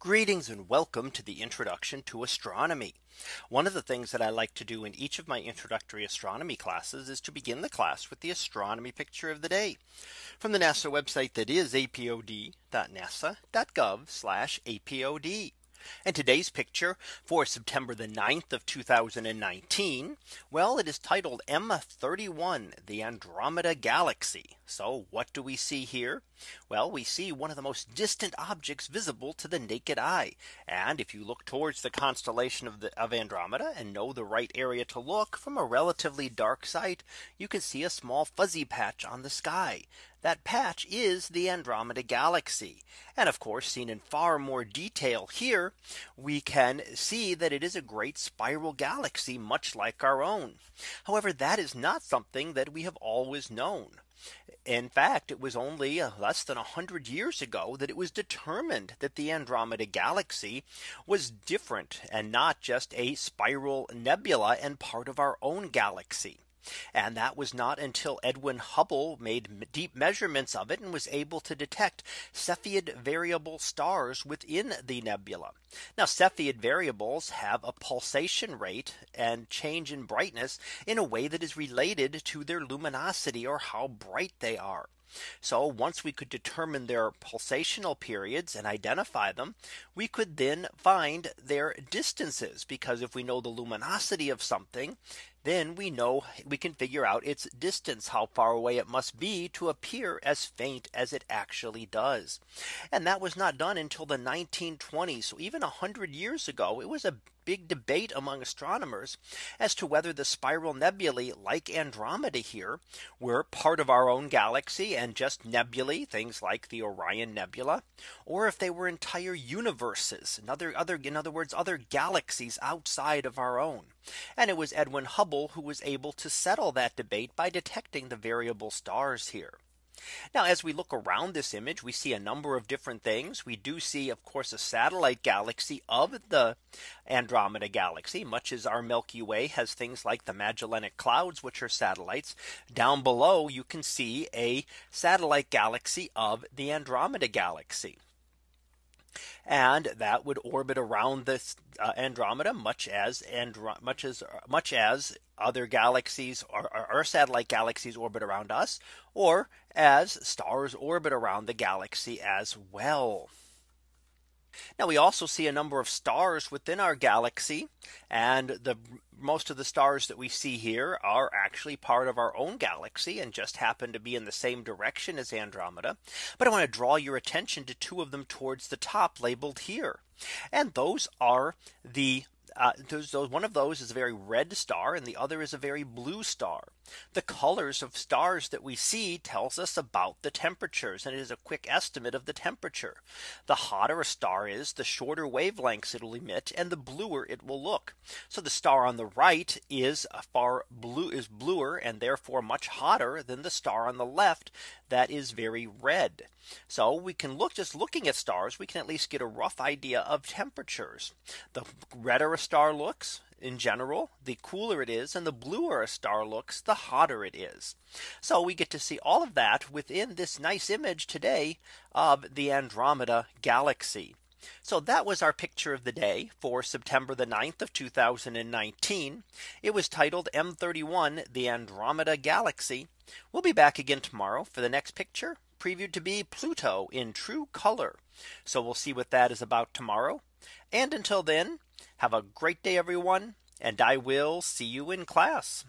Greetings and welcome to the introduction to astronomy. One of the things that I like to do in each of my introductory astronomy classes is to begin the class with the astronomy picture of the day from the NASA website that is apod.nasa.gov apod. And today's picture for September the 9th of 2019. Well, it is titled M31 the Andromeda Galaxy. So what do we see here? Well, we see one of the most distant objects visible to the naked eye. And if you look towards the constellation of the of Andromeda and know the right area to look from a relatively dark site, you can see a small fuzzy patch on the sky. That patch is the Andromeda Galaxy. And of course, seen in far more detail here, we can see that it is a great spiral galaxy, much like our own. However, that is not something that we have always known. In fact, it was only uh, less than 100 years ago that it was determined that the Andromeda galaxy was different and not just a spiral nebula and part of our own galaxy. And that was not until Edwin Hubble made deep measurements of it and was able to detect Cepheid variable stars within the nebula. Now Cepheid variables have a pulsation rate and change in brightness in a way that is related to their luminosity or how bright they are. So once we could determine their pulsational periods and identify them, we could then find their distances because if we know the luminosity of something, then we know we can figure out its distance, how far away it must be to appear as faint as it actually does. And that was not done until the 1920s. So even 100 years ago, it was a big debate among astronomers as to whether the spiral nebulae like Andromeda here were part of our own galaxy and just nebulae, things like the Orion Nebula, or if they were entire universes, another other in other words, other galaxies outside of our own. And it was Edwin Hubble who was able to settle that debate by detecting the variable stars here. Now as we look around this image, we see a number of different things. We do see, of course, a satellite galaxy of the Andromeda galaxy, much as our Milky Way has things like the Magellanic clouds, which are satellites. Down below, you can see a satellite galaxy of the Andromeda galaxy and that would orbit around this uh, Andromeda much as much as much as other galaxies or our satellite galaxies orbit around us or as stars orbit around the galaxy as well. Now we also see a number of stars within our galaxy and the most of the stars that we see here are actually part of our own galaxy and just happen to be in the same direction as Andromeda. But I want to draw your attention to two of them towards the top labeled here. And those are the uh, those, those, one of those is a very red star and the other is a very blue star. The colors of stars that we see tells us about the temperatures and it is a quick estimate of the temperature. The hotter a star is the shorter wavelengths it will emit and the bluer it will look. So the star on the right is far blue is bluer and therefore much hotter than the star on the left that is very red. So we can look just looking at stars, we can at least get a rough idea of temperatures. The redder a star looks, in general, the cooler it is and the bluer a star looks, the hotter it is. So we get to see all of that within this nice image today of the Andromeda galaxy. So that was our picture of the day for September the 9th of 2019. It was titled M31 the Andromeda Galaxy. We'll be back again tomorrow for the next picture previewed to be Pluto in true color. So we'll see what that is about tomorrow. And until then, have a great day, everyone. And I will see you in class.